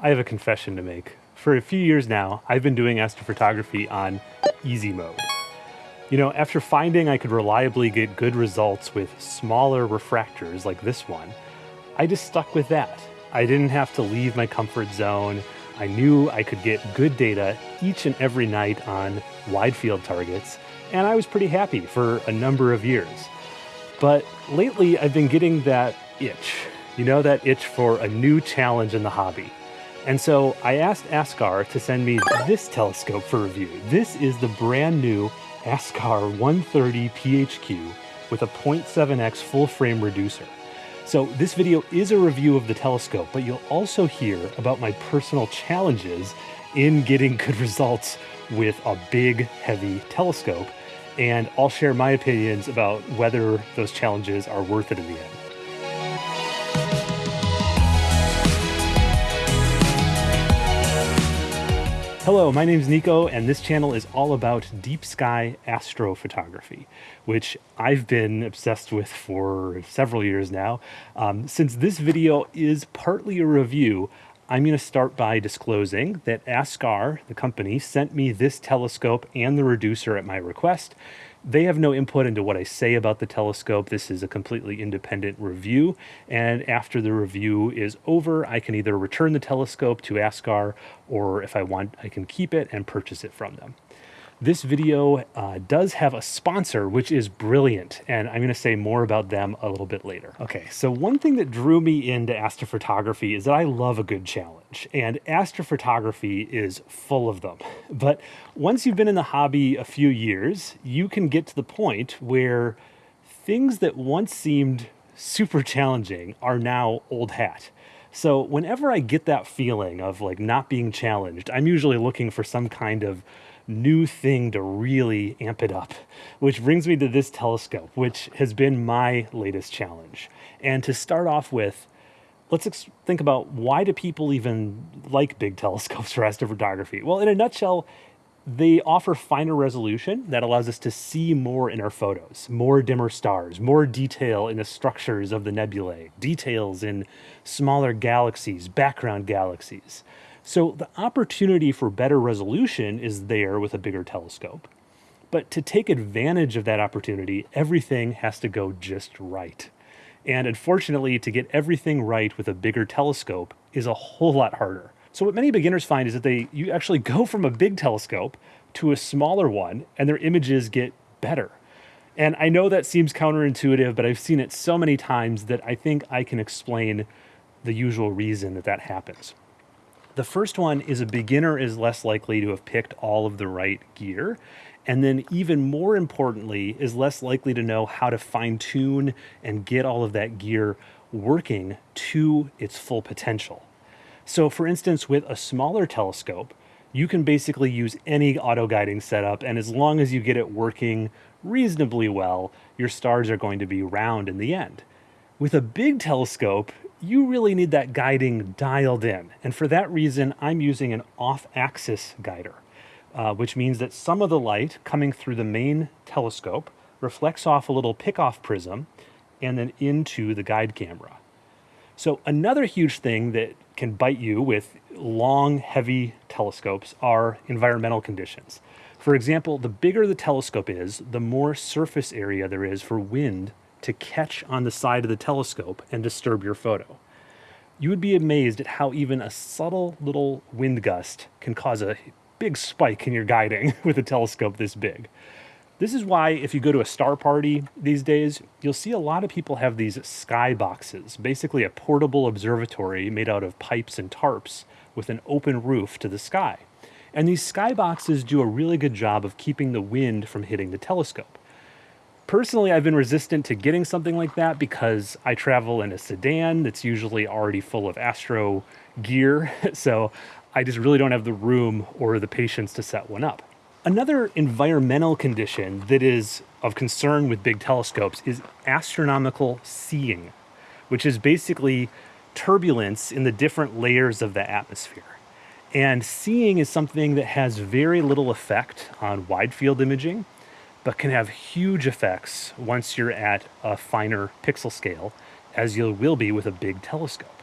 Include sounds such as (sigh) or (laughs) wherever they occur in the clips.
I have a confession to make. For a few years now, I've been doing astrophotography on easy mode. You know, after finding I could reliably get good results with smaller refractors like this one, I just stuck with that. I didn't have to leave my comfort zone. I knew I could get good data each and every night on wide field targets, and I was pretty happy for a number of years. But lately, I've been getting that itch, you know, that itch for a new challenge in the hobby. And so I asked Askar to send me this telescope for review. This is the brand new Askar 130 PHQ with a 0.7x full frame reducer. So this video is a review of the telescope, but you'll also hear about my personal challenges in getting good results with a big, heavy telescope. And I'll share my opinions about whether those challenges are worth it in the end. Hello, my name is Nico, and this channel is all about deep sky astrophotography, which I've been obsessed with for several years now. Um, since this video is partly a review, I'm going to start by disclosing that Askar, the company, sent me this telescope and the reducer at my request, they have no input into what I say about the telescope. This is a completely independent review. And after the review is over, I can either return the telescope to Askar or if I want, I can keep it and purchase it from them. This video uh, does have a sponsor, which is brilliant, and I'm going to say more about them a little bit later. Okay, so one thing that drew me into astrophotography is that I love a good challenge, and astrophotography is full of them. But once you've been in the hobby a few years, you can get to the point where things that once seemed super challenging are now old hat. So whenever I get that feeling of like not being challenged, I'm usually looking for some kind of new thing to really amp it up, which brings me to this telescope, which has been my latest challenge. And to start off with, let's think about why do people even like big telescopes (laughs) for astrophotography? Well, in a nutshell, they offer finer resolution that allows us to see more in our photos, more dimmer stars, more detail in the structures of the nebulae, details in smaller galaxies, background galaxies. So the opportunity for better resolution is there with a bigger telescope. But to take advantage of that opportunity, everything has to go just right. And unfortunately, to get everything right with a bigger telescope is a whole lot harder. So what many beginners find is that they you actually go from a big telescope to a smaller one and their images get better. And I know that seems counterintuitive, but I've seen it so many times that I think I can explain the usual reason that that happens. The first one is a beginner is less likely to have picked all of the right gear. And then even more importantly, is less likely to know how to fine tune and get all of that gear working to its full potential. So for instance, with a smaller telescope, you can basically use any auto guiding setup. And as long as you get it working reasonably well, your stars are going to be round in the end. With a big telescope, you really need that guiding dialed in. And for that reason, I'm using an off-axis guider, uh, which means that some of the light coming through the main telescope reflects off a little pick-off prism and then into the guide camera. So another huge thing that can bite you with long, heavy telescopes are environmental conditions. For example, the bigger the telescope is, the more surface area there is for wind to catch on the side of the telescope and disturb your photo. You would be amazed at how even a subtle little wind gust can cause a big spike in your guiding (laughs) with a telescope this big. This is why if you go to a star party these days, you'll see a lot of people have these sky boxes, basically a portable observatory made out of pipes and tarps with an open roof to the sky. And these sky boxes do a really good job of keeping the wind from hitting the telescope. Personally, I've been resistant to getting something like that because I travel in a sedan that's usually already full of Astro gear. (laughs) So I just really don't have the room or the patience to set one up. Another environmental condition that is of concern with big telescopes is astronomical seeing, which is basically turbulence in the different layers of the atmosphere. And seeing is something that has very little effect on wide field imaging but can have huge effects once you're at a finer pixel scale, as you will be with a big telescope.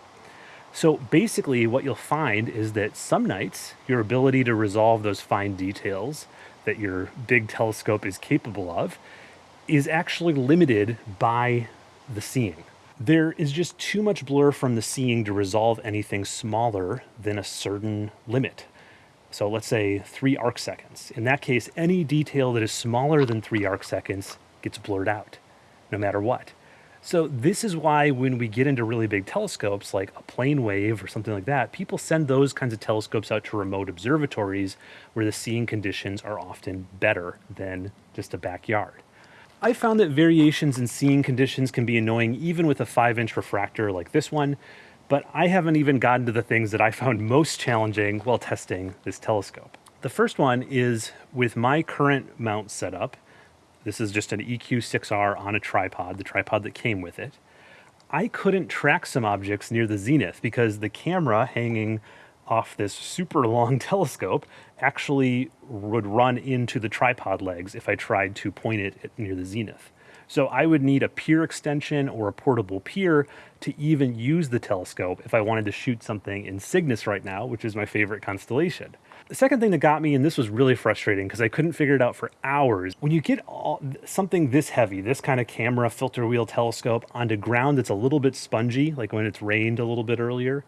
So basically, what you'll find is that some nights your ability to resolve those fine details that your big telescope is capable of is actually limited by the seeing. There is just too much blur from the seeing to resolve anything smaller than a certain limit. So let's say three arc seconds. In that case, any detail that is smaller than three arc seconds gets blurred out, no matter what. So this is why when we get into really big telescopes like a PlaneWave or something like that, people send those kinds of telescopes out to remote observatories where the seeing conditions are often better than just a backyard. I found that variations in seeing conditions can be annoying even with a 5 inch refractor like this one, but I haven't even gotten to the things that I found most challenging while testing this telescope. The first one is with my current mount setup, this is just an EQ6R on a tripod, the tripod that came with it. I couldn't track some objects near the zenith because the camera hanging off this super long (laughs) telescope actually would run into the tripod legs if I tried to point it near the zenith. So I would need a pier extension or a portable pier to even use the telescope if I wanted to shoot something in Cygnus right now, which is my favorite constellation. The second thing that got me, and this was really frustrating because I couldn't figure it out for hours, when you get all, something this heavy, this kind of camera filter wheel telescope onto ground that's a little bit spongy, like when it's rained a little bit earlier,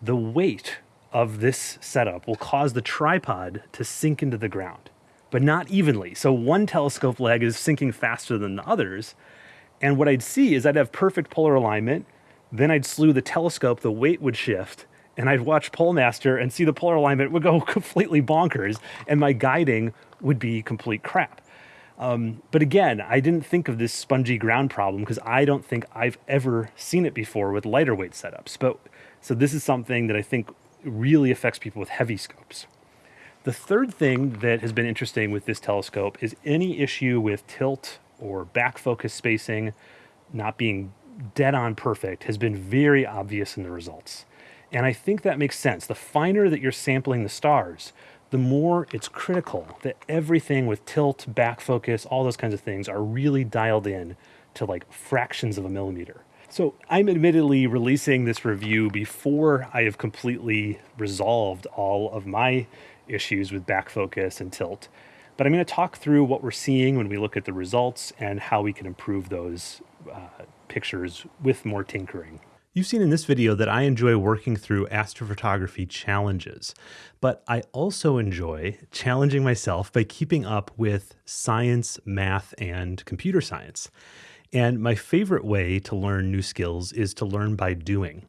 the weight of this setup will cause the tripod to sink into the ground but not evenly. So one telescope leg is sinking faster than the others. And what I'd see is I'd have perfect polar alignment. Then I'd slew the telescope, the weight would shift, and I'd watch Polemaster and see the polar alignment would go (laughs) completely bonkers, and my guiding would be complete crap. Um, but again, I didn't think of this spongy ground problem because I don't think I've ever seen it before with lighter weight setups. But so this is something that I think really affects people with heavy scopes. The third thing that has been interesting with this telescope is any issue with tilt or back focus spacing not being dead on perfect has been very obvious in the results. And I think that makes sense. The finer that you're sampling the stars, the more it's critical that everything with tilt, back focus, all those kinds of things are really dialed in to like fractions of a millimeter. So I'm admittedly releasing this review before I have completely resolved all of my issues with back focus and tilt. But I'm going to talk through what we're seeing when we look at the results and how we can improve those uh, pictures with more tinkering. You've seen in this video that I enjoy working through astrophotography challenges, but I also enjoy challenging myself by keeping up with science, math, and computer science. And my favorite way to learn new skills is to learn by doing.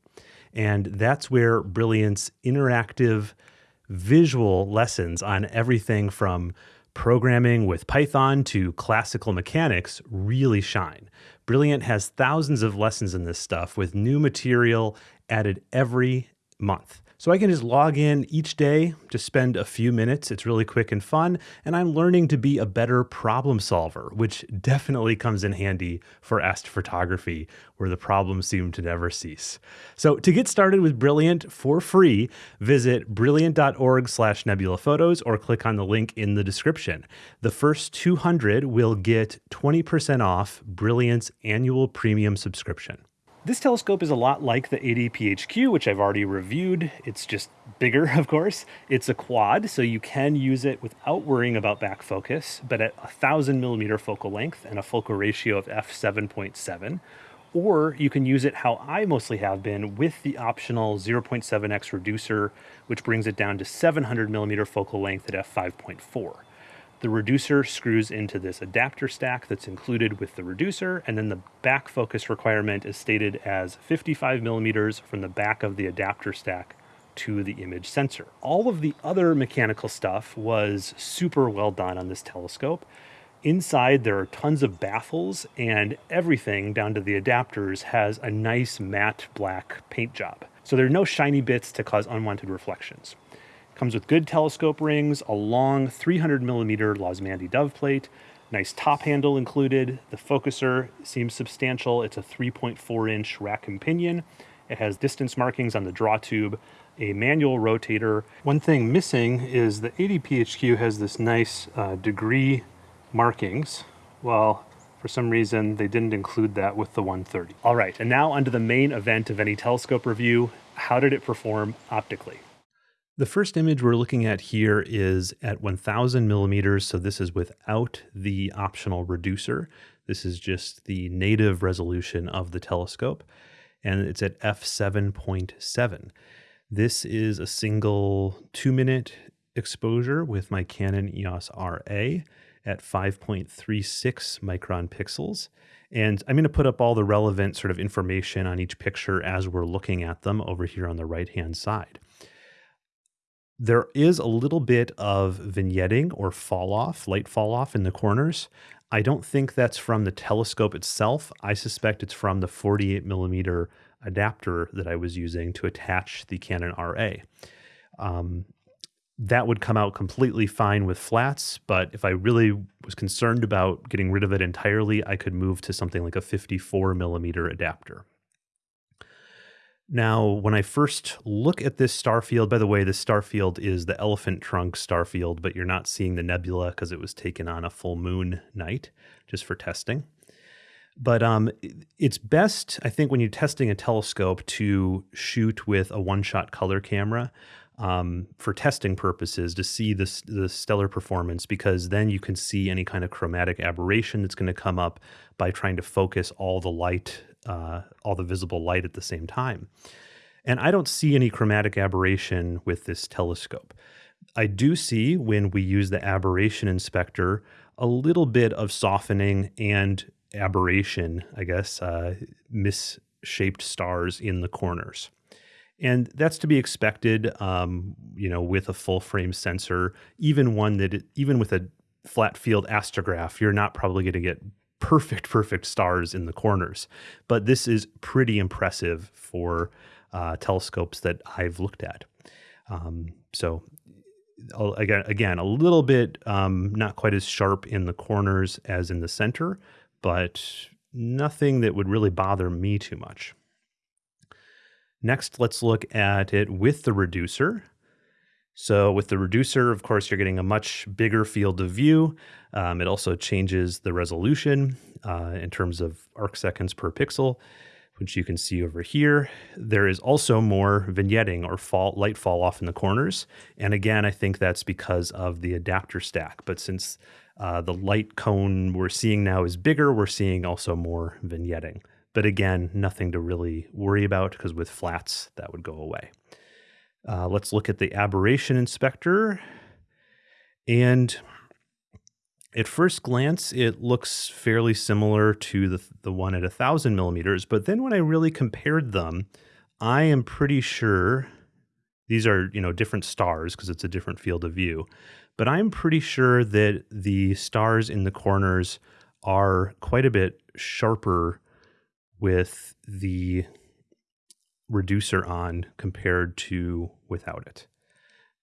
And that's where Brilliant's interactive visual lessons on everything from programming with Python to classical mechanics really shine. Brilliant has thousands of lessons in this stuff with new material added every month. So I can just log in each day, just spend a few minutes. It's really quick and fun. And I'm learning to be a better problem solver, which definitely comes in handy for astrophotography, where the problems seem to never cease. So to get started with Brilliant for free, visit brilliant.org slash nebula photos or click on the link in the description. The first 200 will get 20% off Brilliant's annual premium subscription. This telescope is a lot like the 80PHQ, which I've already reviewed. It's just bigger, (laughs) of course. It's a quad, so you can use it without worrying about back focus, but at a 1000 millimeter focal length and a focal ratio of f7.7. Or you can use it how I mostly have been with the optional 0.7x reducer, which brings it down to 700 millimeter focal length at f5.4. The reducer screws into this adapter stack that's included with the reducer, and then the back focus requirement is stated as 55 millimeters from the back of the adapter stack to the image sensor. All of the other mechanical stuff was super well done on this telescope. Inside, there are tons of baffles, and everything down to the adapters has a nice matte black paint job. So there are no shiny bits to cause unwanted reflections. Comes with good telescope rings, a long 300 millimeter Losmandy dove plate, nice top handle included. The focuser seems substantial. It's a 3.4 inch rack and pinion. It has distance markings on the draw tube, a manual rotator. One thing missing is the 80PHQ has this nice uh, degree markings. Well, for some reason, they didn't include that with the 130. All right, and now onto the main event of any telescope review, how did it perform optically? The first image we're looking at here is at 1000 millimeters, so this is without the optional reducer. This is just the native resolution of the telescope, and it's at f7.7. This is a single two minute exposure with my Canon EOS RA at 5.36 micron pixels. And I'm going to put up all the relevant sort of information on each picture as we're looking at them over here on the right hand side. There is a little bit of vignetting or fall off, light fall off in the corners. I don't think that's from the telescope itself. I suspect it's from the 48 millimeter adapter that I was using to attach the Canon RA. Um, that would come out completely fine with flats, but if I really was concerned about getting rid of it entirely, I could move to something like a 54 millimeter adapter. Now, when I first look at this star field, by the way, this star field is the elephant trunk star field, but you're not seeing the nebula because it was taken on a full moon night just for testing. But um, it's best, I think, when you're testing a telescope to shoot with a one shot color camera um, for testing purposes to see the, the stellar performance because then you can see any kind of chromatic aberration that's going to come up by trying to focus all the light uh, all the visible light at the same time. And I don't see any chromatic aberration with this telescope. I do see when we use the aberration inspector a little bit of softening and aberration, I guess, uh, misshaped stars in the corners. And that's to be expected, um, you know, with a full frame sensor, even one that, it, even with a flat field astrograph, you're not probably going to get perfect, perfect stars in the corners. But this is pretty impressive for uh, telescopes that I've looked at. Um, so again, again, a little bit um, not quite as sharp in the corners as in the center, but nothing that would really bother me too much. Next, let's look at it with the reducer. So with the reducer, of course, you're getting a much bigger field of view. Um, it also changes the resolution uh, in terms of arc seconds per pixel, which you can see over here. There is also more vignetting or fall, light fall off in the corners. And again, I think that's because of the adapter stack. But since uh, the light cone we're seeing now is bigger, we're seeing also more vignetting. But again, nothing to really worry about because with flats, that would go away. Uh, let's look at the aberration inspector. And at first glance, it looks fairly similar to the, the one at 1,000 millimeters. But then when I really compared them, I am pretty sure these are, you know, different stars because it's a different field of view. But I'm pretty sure that the stars in the corners are quite a bit sharper with the reducer on compared to without it.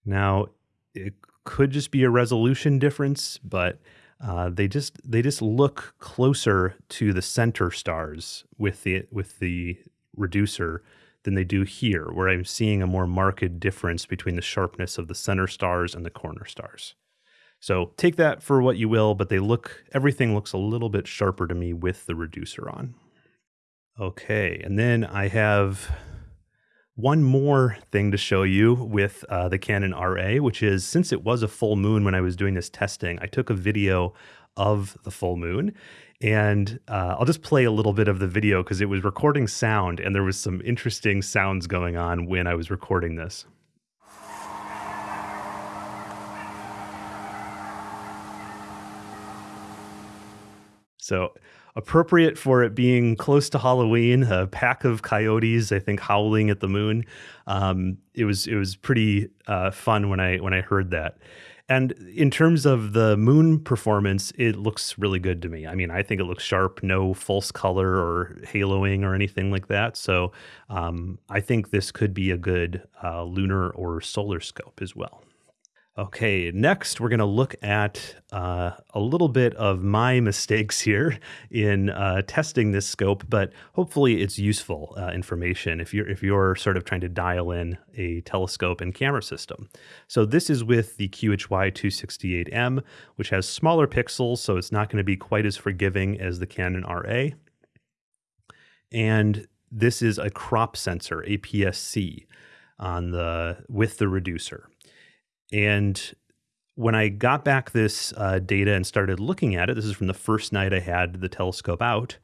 Now, it could just be a resolution difference, but uh, they just they just look closer to the center stars with the with the reducer than they do here, where I'm seeing a more marked difference between the sharpness of the center stars and the corner stars. So take that for what you will, but they look everything looks a little bit sharper to me with the reducer on. Okay, and then I have one more thing to show you with uh, the Canon RA, which is since it was a full moon when I was doing this testing, I took a video of the full moon. And uh, I'll just play a little bit of the video because it was recording sound and there was some interesting sounds going on when I was recording this. So appropriate for it being close to Halloween. A pack of coyotes, I think, howling at the moon. Um, it was it was pretty uh, fun when I when I heard that. And in terms of the moon performance, it looks really good to me. I mean, I think it looks sharp, no false color or haloing or anything like that. So um, I think this could be a good uh, lunar or solar scope as well. Okay, next we're going to look at uh, a little bit of my (laughs) mistakes here in uh, testing this scope, but hopefully it's useful uh, information if you're if you're sort of trying to dial in a telescope and camera system. So this is with the QHY 268M, which has smaller pixels, so it's not going to be quite as forgiving as the Canon RA. And this is a crop sensor, APS-C, on the with the reducer. And when I got back this uh, data and started looking at it, this is from the first night I had the telescope out,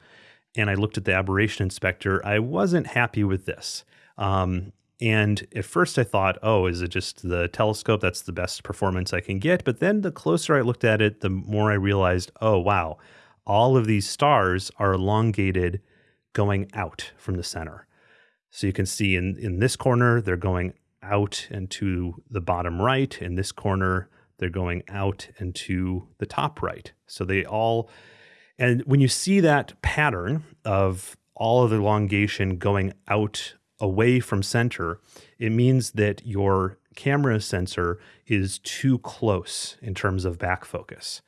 and I looked at the aberration inspector. I wasn't happy with this. Um, and at first I thought, oh, is it just the telescope? That's the best performance I can get. But then the closer I looked at it, the more I realized, oh, wow, all of these stars are elongated going out from the center. So you can see in, in this corner, they're going out and to the bottom right. In this corner, they're going out and to the top right. So they all, and when you see that pattern of all of the elongation going out away from center, it means that your camera sensor is too close in terms of back focus.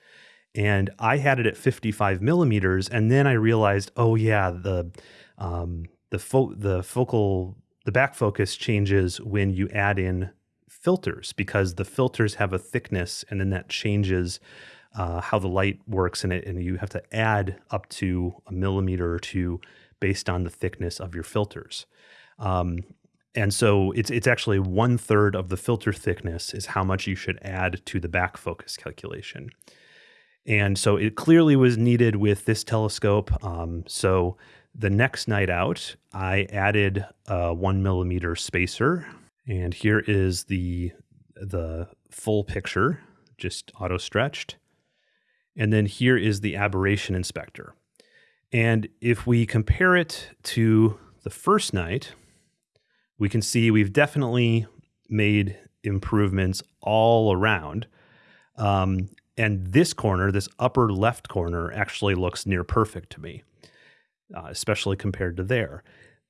And I had it at 55 millimeters, and then I realized, oh yeah, the um, the fo- the focal the back focus changes when you add in filters because the filters have a thickness, and then that changes uh, how the light works in it, and you have to add up to a millimeter or two based on the thickness of your filters. Um, and so it's it's actually one third of the filter thickness is how much you should add to the back focus calculation. And so it clearly was needed with this telescope. Um, so the next night out, I added a one millimeter spacer, and here is the the full picture, just auto stretched. And then here is the aberration inspector. And if we compare it to the first night, we can see we've definitely made improvements all around. Um, and this corner, this upper left corner, actually looks near perfect to me, uh, especially compared to there.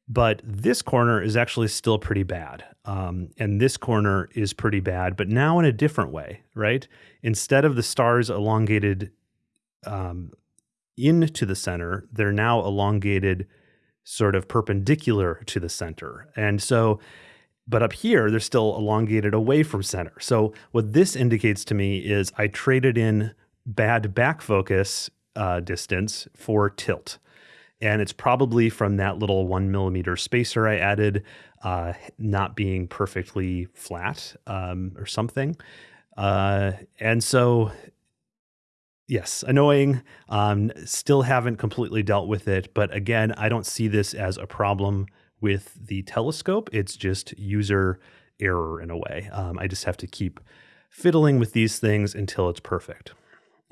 But this corner is actually still pretty bad. Um, and this corner is pretty bad, but now in a different way, right? Instead of the stars elongated um, into the center, they're now elongated sort of perpendicular to the center. And so, but up here, they're still elongated away from center. So, what this indicates to me is I traded in bad back focus uh, distance for tilt. And it's probably from that little one millimeter spacer I added, uh, not being perfectly flat um, or something. Uh, and so Yes, annoying. Um, still haven't completely dealt with it, but again, I don't see this as a problem with the telescope. It's just user error in a way. Um, I just have to keep fiddling with these things until it's perfect.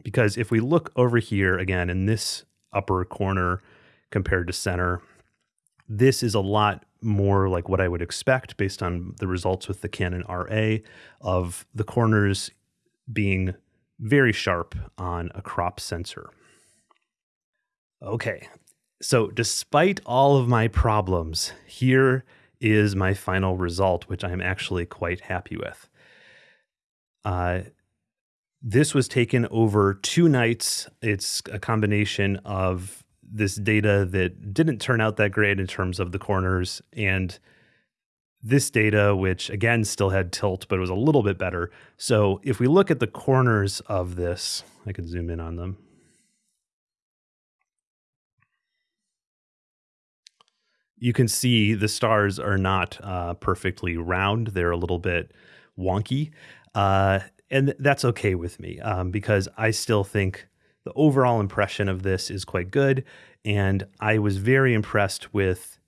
Because if we look over here again in this upper corner compared to center, this is a lot more like what I would expect based on the results with the Canon RA of the corners being very sharp on a crop sensor. Okay, so despite all of my problems, here is my final result, which I'm actually quite happy with. Uh, this was taken over two nights. It's a combination of this data that didn't turn out that great in terms of the corners and this data, which again still had tilt, but it was a little bit better. So if we look at the corners of this, I can zoom in on them. You can see the stars are not uh, perfectly round. They're a little bit wonky. Uh, and that's okay with me um, because I still think the overall impression of this is quite good. And I was very impressed with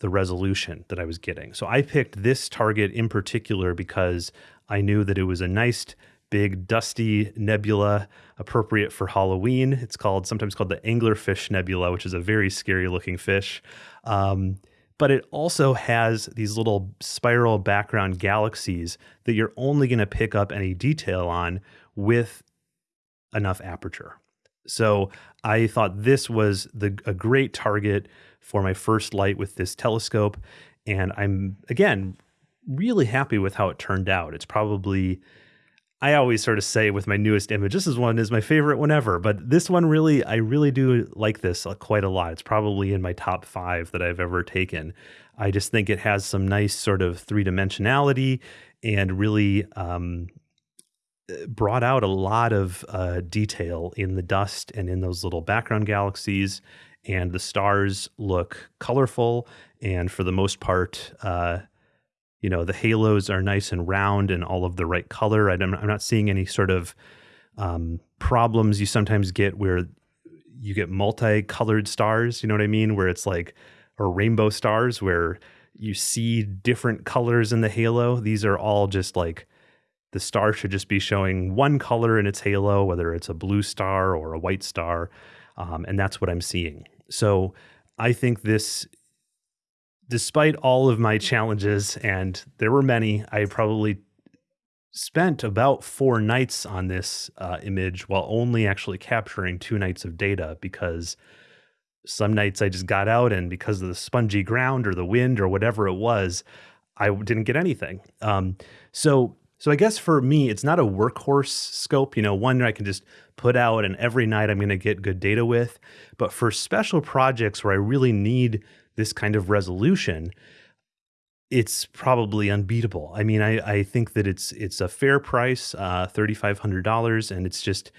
the resolution that I was getting. So I picked this target in particular because I knew that it was a nice big dusty nebula appropriate for Halloween. It's called sometimes called the anglerfish nebula, which is a very scary looking fish. Um, but it also has these little spiral background galaxies that you're only going to pick up any detail on with enough aperture. So I thought this was the a great target for my first light with this telescope. And I'm, again, really happy with how it turned out. It's probably, I always sort of say with my newest image, this is one is my favorite one ever. But this one really, I really do like this uh, quite a lot. It's probably in my top five that I've ever taken. I just think it has some nice sort of three dimensionality and really um, brought out a lot of uh, detail in the dust and in those little background galaxies and the stars look colorful. And for the most part, uh, you know, the halos are nice and round and all of the right color. I'm, I'm not seeing any sort of um, problems you sometimes get where you get multicolored stars. You know what I mean? Where it's like, or rainbow stars where you see different colors in the halo. These are all just like the star should just be showing one color in its halo, whether it's a blue star or a white star. Um, and that's what I'm seeing. So I think this, despite all of my challenges, and there were many, I probably spent about four nights on this uh, image while only actually capturing two nights of data because some nights I just got out and because of the spongy ground or the wind or whatever it was, I didn't get anything. Um, so so I guess for me, it's not a workhorse scope, you know, one that I can just put out and every night I'm going to get good data with. But for special projects where I really need this kind of resolution, it's probably unbeatable. I mean, I, I think that it's it's a fair price, uh, thirty five hundred dollars, and it's just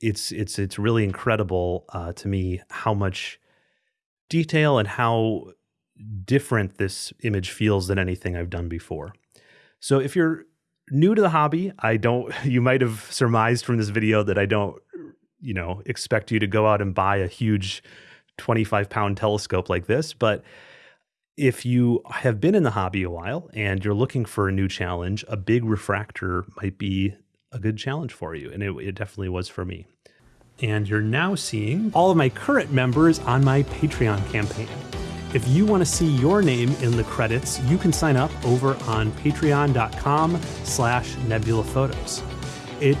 it's it's it's really incredible uh, to me how much detail and how different this image feels than anything I've done before. So if you're new to the hobby, I don't (laughs) you might have surmised from this video that I don't you know expect you to go out and buy a huge 25 pound telescope like this, but if you have been in the hobby a while and you're looking for a new challenge, a big refractor might be a good challenge for you. And it, it definitely was for me. And you're now seeing all of my current members on my Patreon campaign. If you want to see your name in the credits, you can sign up over on patreon.com slash nebulaphotos. It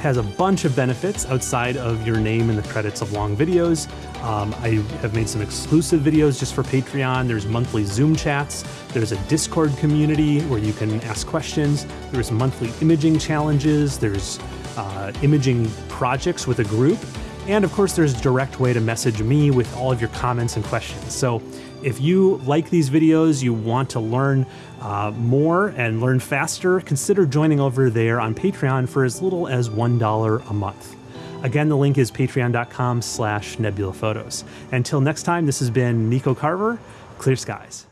has a bunch of benefits outside of your name in the credits of long videos. Um, I have made some exclusive videos just for Patreon. There's monthly Zoom chats. There's a Discord community where you can ask questions. There's monthly imaging challenges. There's uh, imaging projects with a group. And of course, there's a direct way to message me with all of your comments and questions. So if you like these videos, you want to learn uh, more and learn faster, consider joining over there on Patreon for as little as $1 a month. Again, the link is patreon.com slash nebulaphotos. Until next time, this has been Nico Carver, Clear Skies.